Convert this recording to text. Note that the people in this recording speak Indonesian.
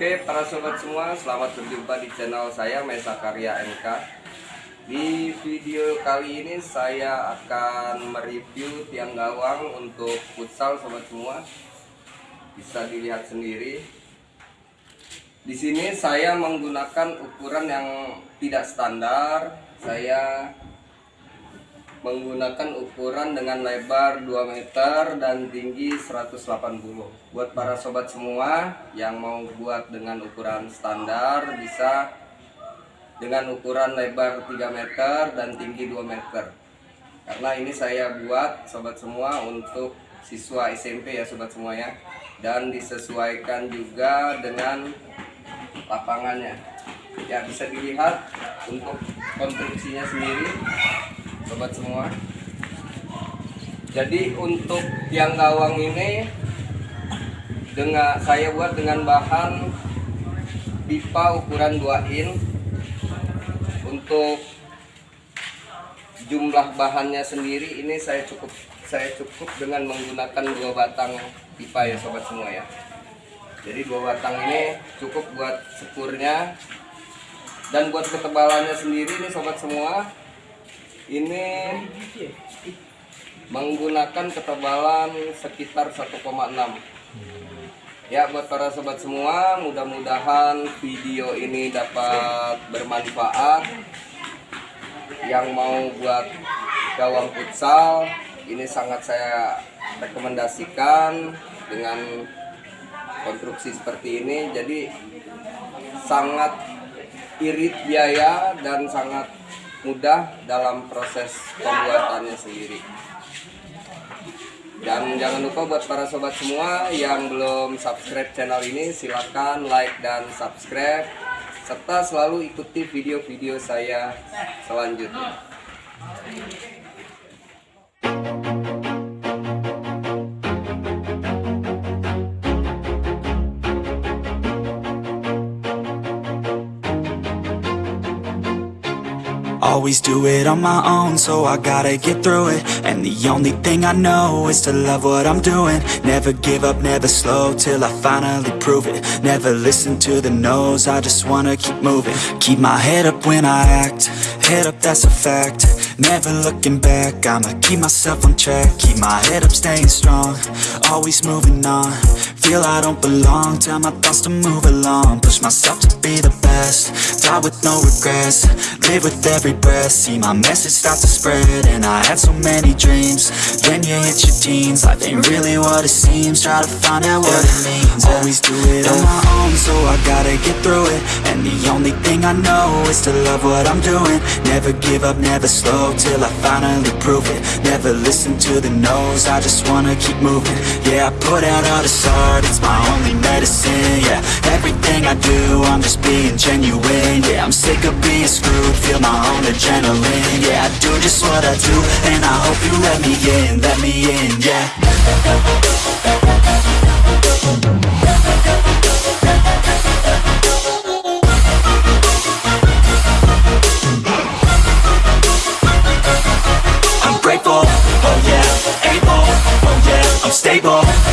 Oke para sobat semua selamat berjumpa di channel saya Mesa Karya MK Di video kali ini saya akan mereview tiang gawang untuk futsal sobat semua. Bisa dilihat sendiri. Di sini saya menggunakan ukuran yang tidak standar. Saya menggunakan ukuran dengan lebar 2 meter dan tinggi 180 buat para sobat semua yang mau buat dengan ukuran standar bisa dengan ukuran lebar 3 meter dan tinggi 2 meter. Karena ini saya buat sobat semua untuk siswa SMP ya sobat semua ya. Dan disesuaikan juga dengan lapangannya. Ya bisa dilihat untuk konstruksinya sendiri sobat semua. Jadi untuk tiang gawang ini dengan saya buat dengan bahan pipa ukuran 2 in untuk jumlah bahannya sendiri ini saya cukup saya cukup dengan menggunakan dua batang pipa ya sobat semua ya. Jadi dua batang ini cukup buat sekurnya dan buat ketebalannya sendiri ini sobat semua ini menggunakan ketebalan sekitar 1,6 ya buat para sobat semua mudah-mudahan video ini dapat bermanfaat. Yang mau buat gawang futsal ini sangat saya rekomendasikan dengan konstruksi seperti ini. Jadi sangat irit biaya dan sangat mudah dalam proses pembuatannya sendiri. Dan jangan lupa buat para sobat semua yang belum subscribe channel ini silahkan like dan subscribe serta selalu ikuti video-video saya selanjutnya Always do it on my own, so I gotta get through it. And the only thing I know is to love what I'm doing. Never give up, never slow, till I finally prove it. Never listen to the no's, I just wanna keep moving. Keep my head up when I act, head up that's a fact. Never looking back, I'ma keep myself on track. Keep my head up, staying strong, always moving on. Feel I don't belong, tell my thoughts to move along. Push myself to be the best, die with no regrets. Live with every breath, see my message start to spread And I had so many dreams, then you hit your teens Life ain't really what it seems, try to find out what it means. Always do it on my own, so I gotta get through it. And the only thing I know is to love what I'm doing. Never give up, never slow, till I finally prove it. Never listen to the no's, I just wanna keep moving. Yeah, I put out all this art, it's my only medicine, yeah. Everything I do, I'm just being genuine, yeah. I'm sick of being screwed, feel my own adrenaline, yeah. I do just what I do, and I hope you let me in, let me in, yeah. Oh oh stable.